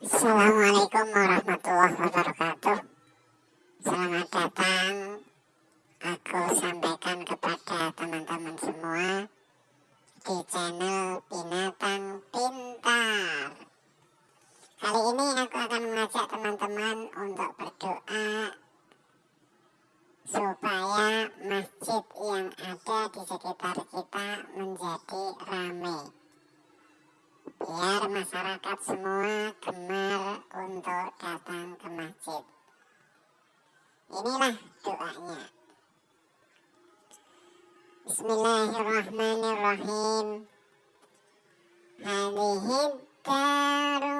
Assalamualaikum warahmatullahi wabarakatuh. Selamat datang. Aku sampaikan kepada teman-teman semua Di channel Binatang Pintar. Kali ini aku akan mengajak teman-teman untuk berdoa Supaya masjid yang ada di sekitar kita menjadi ramai biar masyarakat semua gemar untuk datang ke masjid. Inilah doanya. Bismillahirrahmanirrahim. Hadhihi daru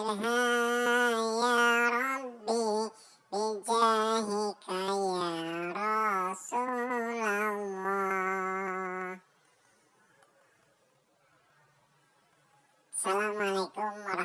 Assalamualaikum warahmatullahi.